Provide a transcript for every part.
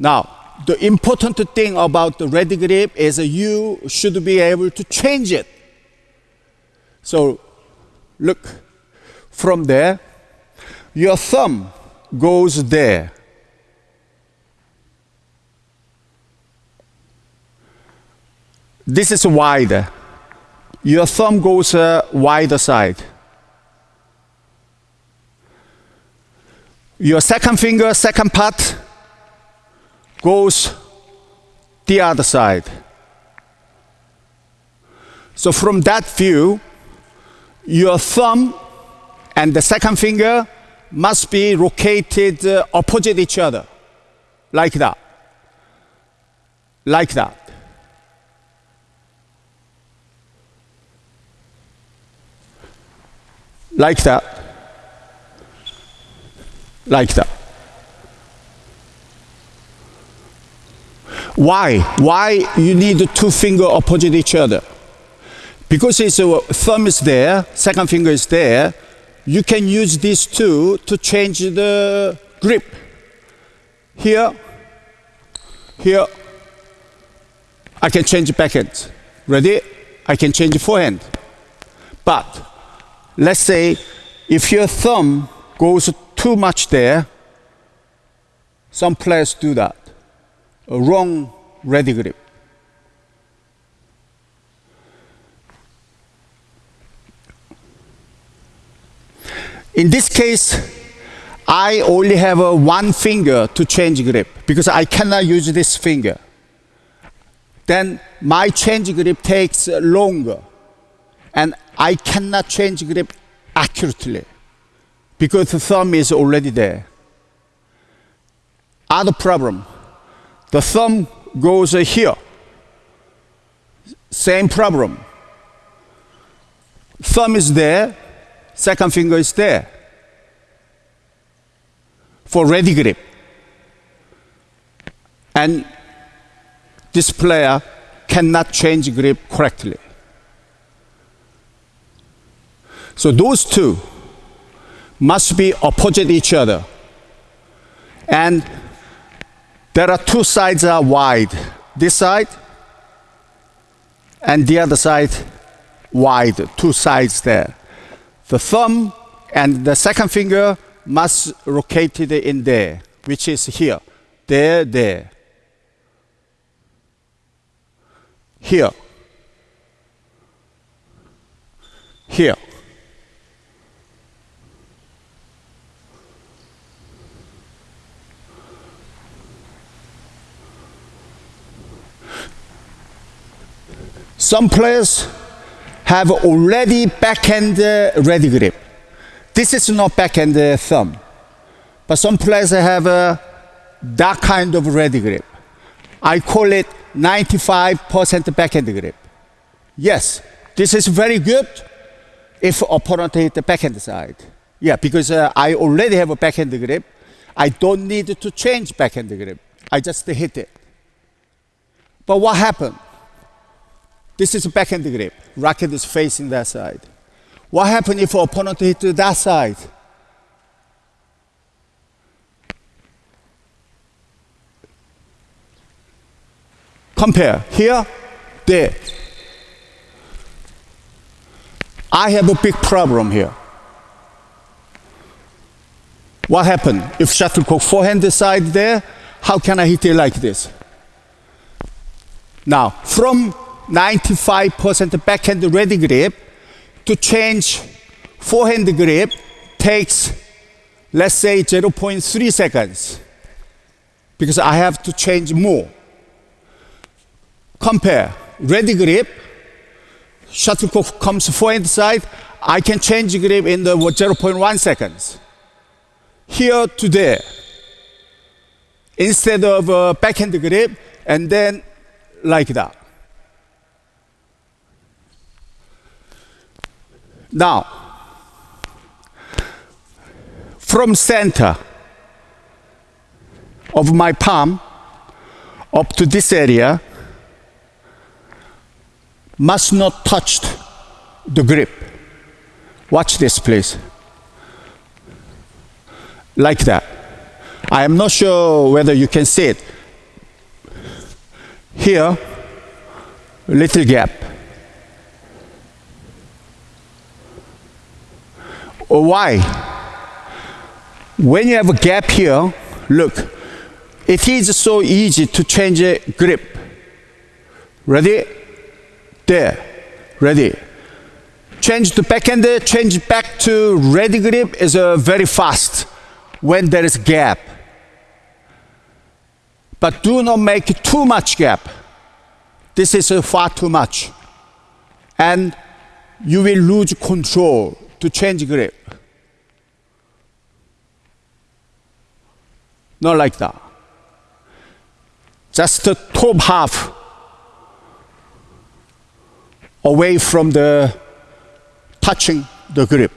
Now, the important thing about the ready grip is you should be able to change it. So, look, from there, your thumb goes there. This is wider. Your thumb goes uh, wider side. Your second finger, second part, goes the other side. So from that view, your thumb and the second finger must be located uh, opposite each other, like that, like that. Like that, like that. Why? Why you need two finger opposite each other? Because his uh, thumb is there, second finger is there, you can use these two to change the grip. Here, here, I can change backhand. Ready? I can change forehand. But let's say if your thumb goes too much there, some players do that. Wrong ready grip. In this case, I only have a one finger to change grip because I cannot use this finger. Then my change grip takes longer and I cannot change grip accurately because the thumb is already there. Other problem, the thumb goes uh, here. Same problem. Thumb is there, second finger is there for ready grip. And this player cannot change grip correctly. So those two must be opposite each other. And there are two sides are wide. This side and the other side wide, two sides there. The thumb and the second finger must located in there, which is here, there, there. Here. Here. Some players have already backhand ready grip. This is not backhand thumb, but some players have uh, that kind of ready grip. I call it 95% backhand grip. Yes, this is very good if opponent hit the backhand side. Yeah, because uh, I already have a backhand grip. I don't need to change backhand grip. I just hit it. But what happened? This is a backhand grip. Racket is facing that side. What happens if opponent hit to that side? Compare here, there. I have a big problem here. What happened? If shuttlecock forehand side there, how can I hit it like this? Now, from 95% backhand ready grip to change forehand grip takes, let's say, 0.3 seconds because I have to change more. Compare ready grip, shuttlecock comes forehand side, I can change grip in the 0.1 seconds. Here to there. Instead of uh, backhand grip, and then like that. Now, from center of my palm up to this area must not touch the grip. Watch this, please. Like that. I am not sure whether you can see it. here, little gap. Why? When you have a gap here, look, it is so easy to change grip. Ready? There. Ready. Change to backhand, change back to ready grip is uh, very fast when there is gap. But do not make too much gap. This is uh, far too much. And you will lose control to change grip. Not like that. Just the top half away from the touching the grip.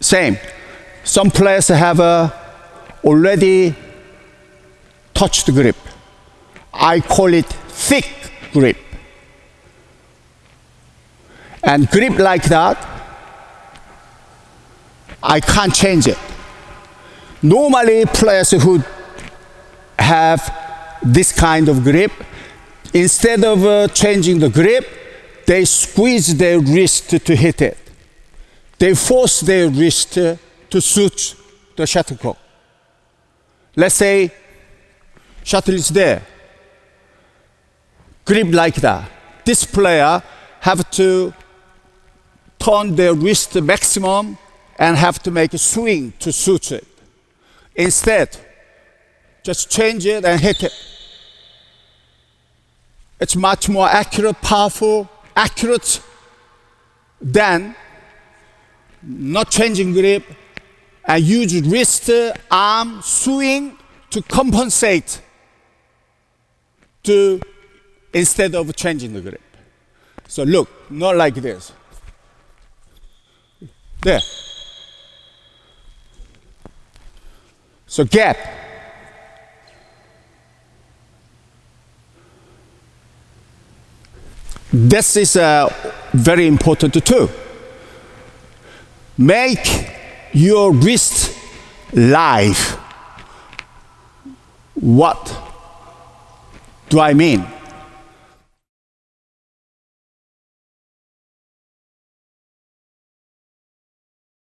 Same. Some players have uh, already touched grip. I call it thick grip. And grip like that, I can't change it. Normally, players who have this kind of grip, instead of uh, changing the grip, they squeeze their wrist to hit it. They force their wrist to suit the shuttlecock. Let's say shuttle is there, grip like that. This player have to turn their wrist maximum and have to make a swing to suit it. Instead, just change it and hit it. It's much more accurate, powerful, accurate than not changing grip and use wrist, arm, swing to compensate to instead of changing the grip. So look, not like this. There. So gap. This is uh, very important too. Make your wrist live. What do I mean?